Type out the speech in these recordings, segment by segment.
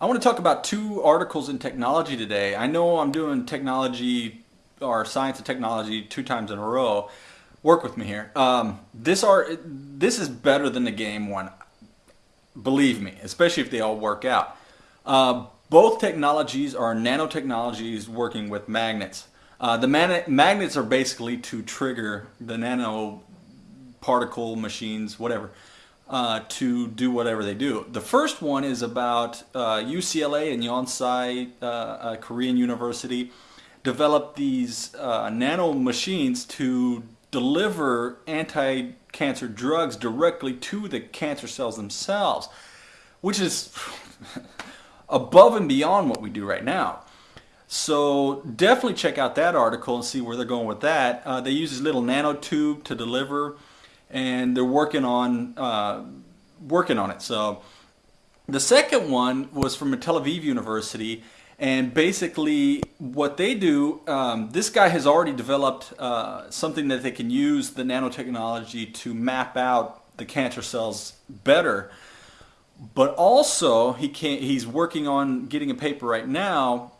I want to talk about two articles in technology today. I know I'm doing technology or science and technology two times in a row. Work with me here. Um, this art, this is better than the game one. Believe me, especially if they all work out. Uh, both technologies are nanotechnologies working with magnets. Uh, the magnets are basically to trigger the nano particle machines, whatever uh, to do whatever they do. The first one is about uh, UCLA and Yonsei uh, uh, Korean University developed these uh, nano machines to deliver anti-cancer drugs directly to the cancer cells themselves, which is above and beyond what we do right now. So definitely check out that article and see where they're going with that. Uh, they use this little nanotube to deliver and they're working on uh, working on it. So the second one was from a Tel Aviv University, and basically what they do, um, this guy has already developed uh, something that they can use the nanotechnology to map out the cancer cells better. But also he can he's working on getting a paper right now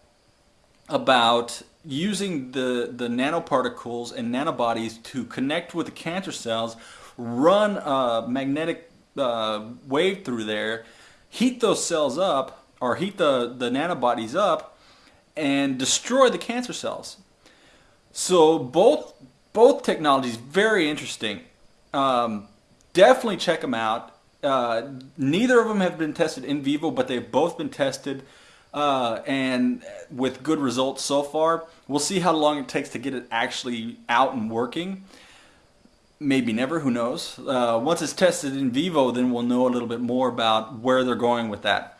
about using the, the nanoparticles and nanobodies to connect with the cancer cells, run a magnetic uh, wave through there, heat those cells up, or heat the, the nanobodies up, and destroy the cancer cells. So both, both technologies, very interesting. Um, definitely check them out. Uh, neither of them have been tested in vivo, but they've both been tested uh, and with good results so far. We'll see how long it takes to get it actually out and working. Maybe never, who knows. Uh, once it's tested in vivo, then we'll know a little bit more about where they're going with that.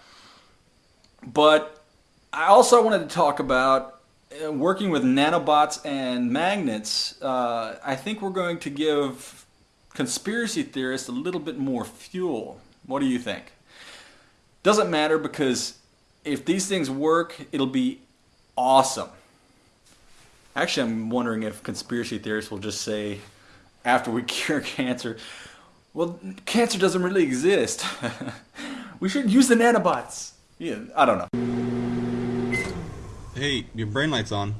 But I also wanted to talk about uh, working with nanobots and magnets. Uh, I think we're going to give conspiracy theorists a little bit more fuel. What do you think? Doesn't matter because if these things work, it'll be awesome. Actually, I'm wondering if conspiracy theorists will just say, after we cure cancer, well, cancer doesn't really exist. we should use the nanobots. Yeah, I don't know. Hey, your brain light's on.